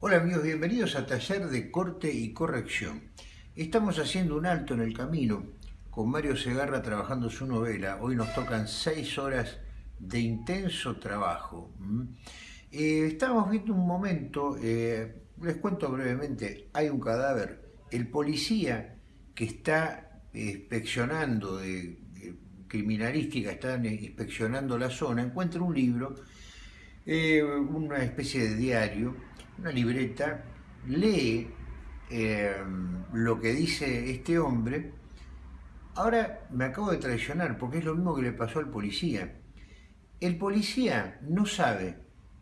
Hola amigos, bienvenidos a Taller de Corte y Corrección. Estamos haciendo un alto en el camino con Mario Segarra trabajando su novela. Hoy nos tocan seis horas de intenso trabajo. Eh, estamos viendo un momento, eh, les cuento brevemente, hay un cadáver. El policía que está inspeccionando de, criminalística, está inspeccionando la zona, encuentra un libro, eh, una especie de diario, una libreta, lee eh, lo que dice este hombre, ahora me acabo de traicionar porque es lo mismo que le pasó al policía. El policía no sabe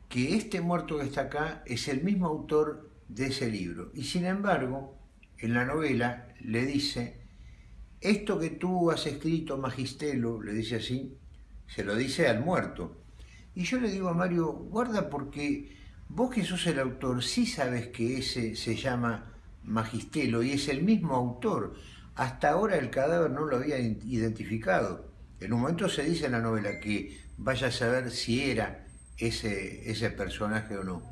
que este muerto que está acá es el mismo autor de ese libro y sin embargo en la novela le dice esto que tú has escrito Magistelo, le dice así, se lo dice al muerto. Y yo le digo a Mario, guarda porque Vos que sos el autor, sí sabes que ese se llama Magistelo y es el mismo autor. Hasta ahora el cadáver no lo había identificado. En un momento se dice en la novela que vaya a saber si era ese, ese personaje o no.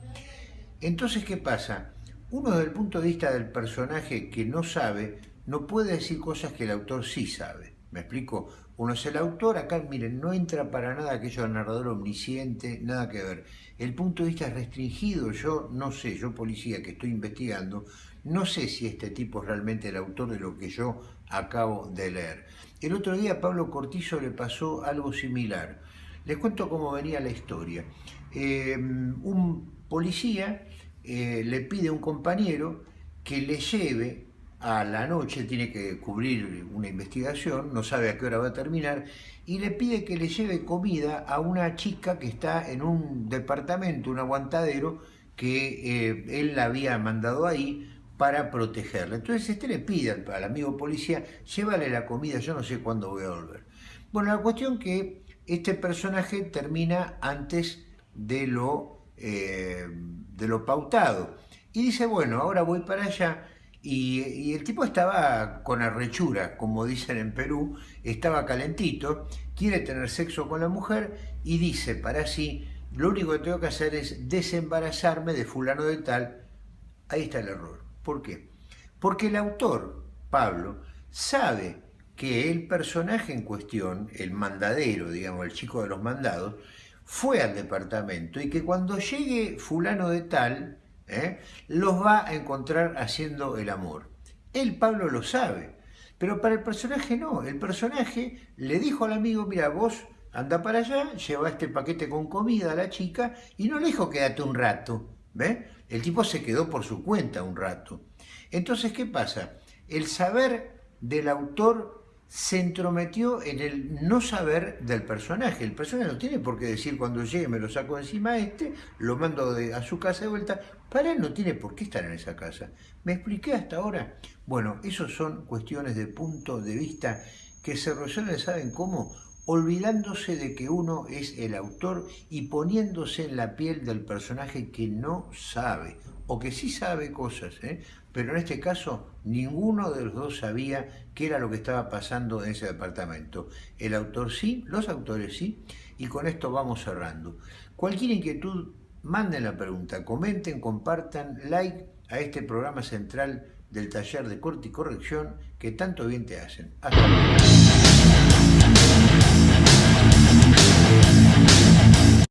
Entonces, ¿qué pasa? Uno desde el punto de vista del personaje que no sabe, no puede decir cosas que el autor sí sabe. ¿Me explico? Uno es el autor, acá miren, no entra para nada aquello del narrador omnisciente, nada que ver. El punto de vista es restringido, yo no sé, yo policía que estoy investigando, no sé si este tipo es realmente el autor de lo que yo acabo de leer. El otro día a Pablo Cortizo le pasó algo similar. Les cuento cómo venía la historia. Eh, un policía eh, le pide a un compañero que le lleve a la noche, tiene que cubrir una investigación, no sabe a qué hora va a terminar, y le pide que le lleve comida a una chica que está en un departamento, un aguantadero, que eh, él la había mandado ahí para protegerla. Entonces este le pide al, amigo policía, llévale la comida, yo no sé cuándo voy a volver. Bueno, la cuestión que este personaje termina antes de lo, eh, de lo pautado. Y dice, bueno, ahora voy para allá, y, el tipo estaba con arrechura, como dicen en Perú, estaba calentito, quiere tener sexo con la mujer y dice para sí, lo único que tengo que hacer es desembarazarme de fulano de tal. Ahí está el error. ¿Por qué? Porque el autor, Pablo, sabe que el personaje en cuestión, el mandadero, digamos, el chico de los mandados, fue al departamento y que cuando llegue fulano de tal, ¿eh? los va a encontrar haciendo el amor. Él, Pablo, lo sabe, pero para el personaje no. El personaje le dijo al amigo, mira, vos anda para allá, lleva este paquete con comida a la chica y no le dijo quédate un rato. ¿ve? El tipo se quedó por su cuenta un rato. Entonces, ¿qué pasa? El saber del autor se entrometió en el no saber del personaje. El personaje no tiene por qué decir cuando llegue me lo saco encima a este, lo mando a su casa de vuelta. Para él no tiene por qué estar en esa casa. ¿Me expliqué hasta ahora? Bueno, esos son cuestiones de punto de vista que se resuelven, ¿saben cómo? Olvidándose de que uno es el autor y poniéndose en la piel del personaje que no sabe, o que sí sabe cosas, ¿eh? Pero en este caso ninguno de los dos sabía qué era lo que estaba pasando en ese departamento. El autor sí, los autores sí, y con esto vamos cerrando. Cualquier inquietud, manden la pregunta, comenten, compartan, like a este programa central del taller de corte y corrección que tanto bien te hacen. Hasta luego.